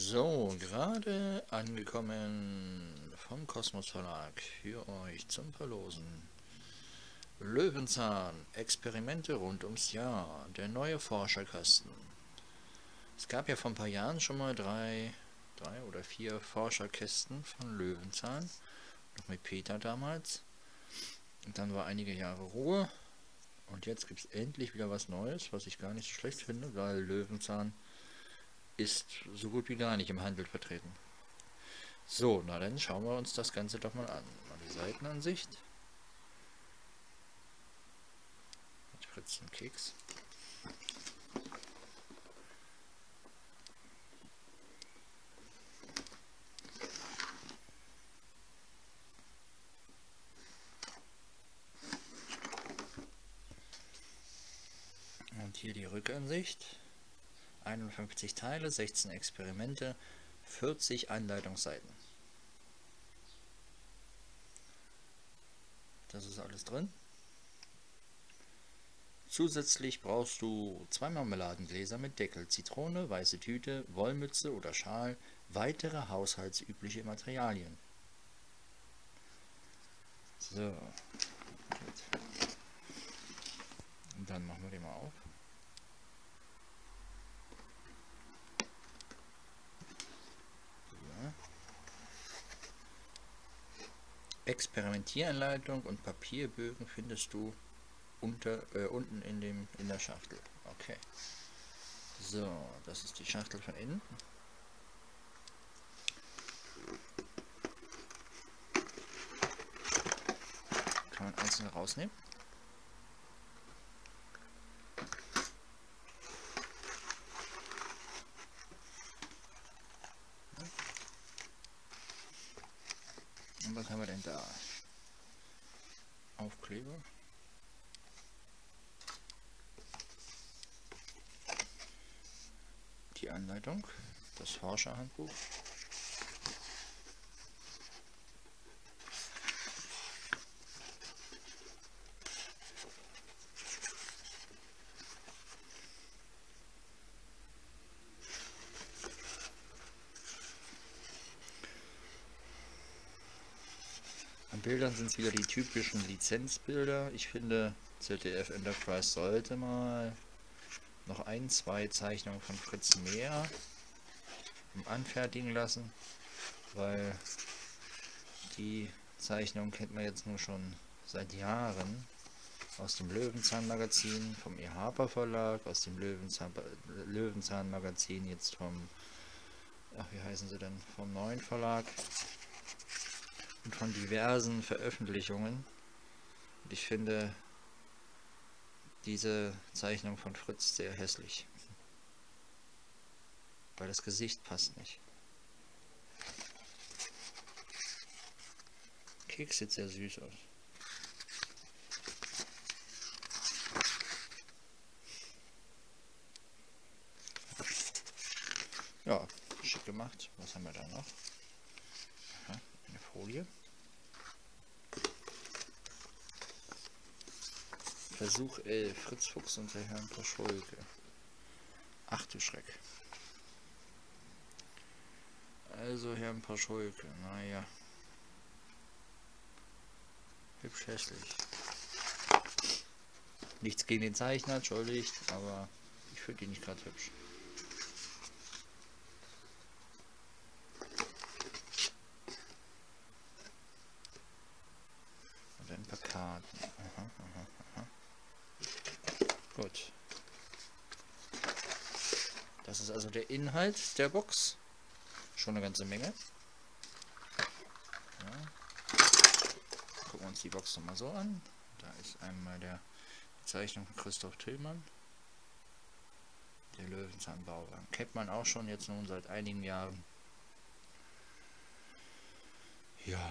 So, gerade angekommen vom Kosmos Verlag für euch zum Verlosen. Löwenzahn, Experimente rund ums Jahr, der neue Forscherkasten. Es gab ja vor ein paar Jahren schon mal drei, drei oder vier Forscherkästen von Löwenzahn, noch mit Peter damals. Und dann war einige Jahre Ruhe und jetzt gibt es endlich wieder was Neues, was ich gar nicht so schlecht finde, weil Löwenzahn ist so gut wie gar nicht im Handel vertreten. So, na dann schauen wir uns das Ganze doch mal an. Mal die Seitenansicht. Mit Fritz und Keks. Und hier die Rückansicht. 51 Teile, 16 Experimente, 40 Anleitungsseiten. Das ist alles drin. Zusätzlich brauchst du zwei Marmeladengläser mit Deckel, Zitrone, weiße Tüte, Wollmütze oder Schal, weitere haushaltsübliche Materialien. So. Und dann machen wir den mal auf. Experimentieranleitung und Papierbögen findest du unter, äh, unten in, dem, in der Schachtel. Okay. So, das ist die Schachtel von innen. Kann man einzeln rausnehmen. Was haben wir denn da? Aufkleber. Die Anleitung, das Forscherhandbuch. An Bildern sind es wieder die typischen Lizenzbilder. Ich finde, ZDF Enterprise sollte mal noch ein, zwei Zeichnungen von Fritz Mehr anfertigen lassen, weil die Zeichnung kennt man jetzt nur schon seit Jahren aus dem Löwenzahn Magazin, vom E. Harper Verlag, aus dem Löwenzahn, Löwenzahn jetzt vom, ach wie heißen sie denn, vom neuen Verlag und von diversen Veröffentlichungen. Und ich finde diese Zeichnung von Fritz sehr hässlich. Weil das Gesicht passt nicht. Keks sieht sehr süß aus. Ja, schick gemacht. Was haben wir da noch? Aha, eine Folie. Versuch 11. Fritz Fuchs und der Herrn Paschulke. Ach du Schreck. Also Herrn Paschulke, naja. Hübsch hässlich. Nichts gegen den Zeichner, entschuldigt, aber ich finde ihn nicht gerade hübsch. Und ein paar Karten. Aha, aha, aha. Gut. Das ist also der Inhalt der Box. Schon eine ganze Menge. Ja. Gucken wir uns die Box nochmal so an. Da ist einmal der Zeichnung von Christoph Tillmann. Der Löwenzahnbauwagen. Kennt man auch schon jetzt nun seit einigen Jahren. Ja.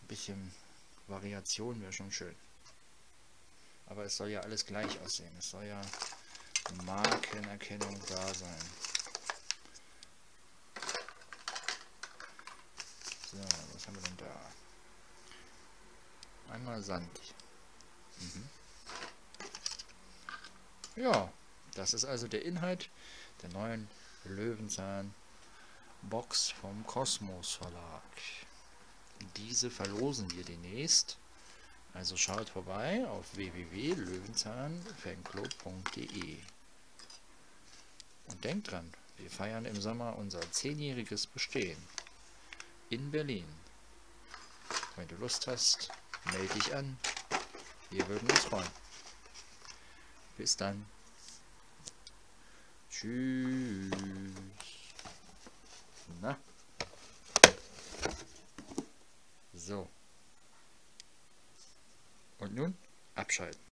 Ein bisschen Variation wäre schon schön. Aber es soll ja alles gleich aussehen. Es soll ja Markenerkennung da sein. So, was haben wir denn da? Einmal Sand. Mhm. Ja, das ist also der Inhalt der neuen Löwenzahn Box vom Kosmos Verlag. Diese verlosen wir demnächst. Also schaut vorbei auf www.löwenzahnfanclub.de Und denkt dran, wir feiern im Sommer unser zehnjähriges Bestehen in Berlin. Wenn du Lust hast, melde dich an. Wir würden uns freuen. Bis dann. Tschüss. Na? So. Und nun abschalten.